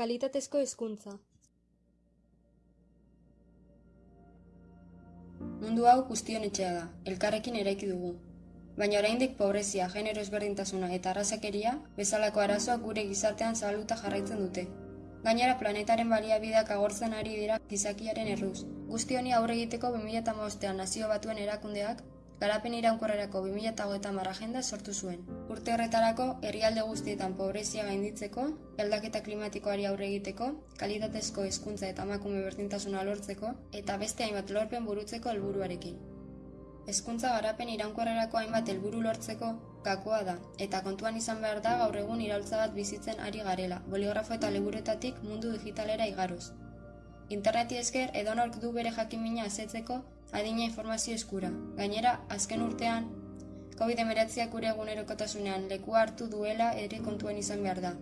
Kalitatezko hezkuntza. Mundu hau guztion etxea da, elkarrekin eraiki dugu. Baina oraindik pobrezia, genero ezberdintasuna eta arrazakeria bezalako arazoak gure gizartean zabaluta jarraitzen dute. Gainera planetaren baliabideak agortzen ari dira gizakiaren erruz. Guzti honi aurre egiteko 2015ean nazio batuen erakundeak garapen iraunkorrerako 2030 agenda sortu zuen. Urte horretarako, herrialde guztietan pobrezia gainditzeko, aldaketa klimatikoari aurre egiteko, kalitatezko hezkuntza eta emakume berdintasuna lortzeko eta beste hainbat lorpen burutzeko helburuarekin. Hezkuntza garapen iraunkorrerako hainbat helburu lortzeko gakoa da, eta kontuan izan behar da gaur egun iraultza bat bizitzen ari garela, boligrafo eta liburetatik mundu digitalera igaroz. Interneti esker edonork du bere jakimina azetzeko adina informazio eskura. Gainera, azken urtean, COVID-19 gure egunerokotasunean lekua hartu duela ere kontuan izan behar da.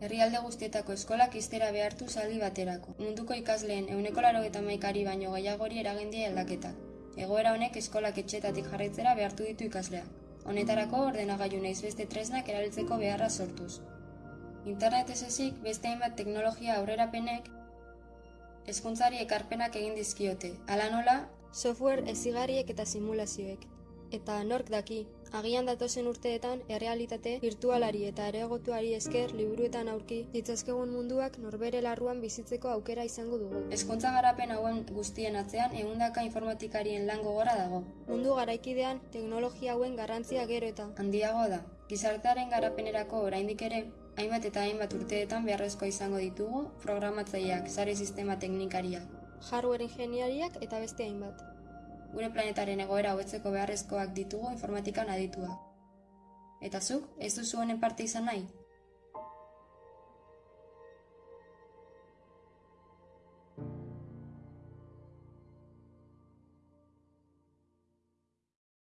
Herrialde guztietako eskolak iztera behartu zaldi baterako. Munduko ikasleen euneko laro eta maikari baino gehiagori eragendia aldaketak. Egoera honek eskolak etxetatik jarraitzera behartu ditu ikasleak. Honetarako ordenagailu naiz beste tresnak erabiltzeko beharra sortuz. Internet ez ezik, beste hainbat teknologia aurrerapenek hezkuntzari ekarpenak egin dizkiote. Hala nola, Software ezigarriek eta simulazioek. Eta nork daki, agian datozen urteetan errealitate virtualari eta areagotuari esker liburuetan aurki ditzazkegun munduak norbere larruan bizitzeko aukera izango dugu. hezkuntza garapen hauen guztien atzean ehundaka informatikarien lan gogora dago. Mundu garaikidean teknologia hauen garrantzia gero eta Handiago da. Gizartearen garapenerako oraindik ere hainbat eta hainbat urteetan beharrezkoa izango ditugu programatzaileak, sare sistema teknikariak. Hardware ingeniariak eta beste hainbat. Gure planetaren egoera hobetzeko beharrezkoak ditugu informatikan adituak. Eta zuk, ez duzu honen parte izan nahi?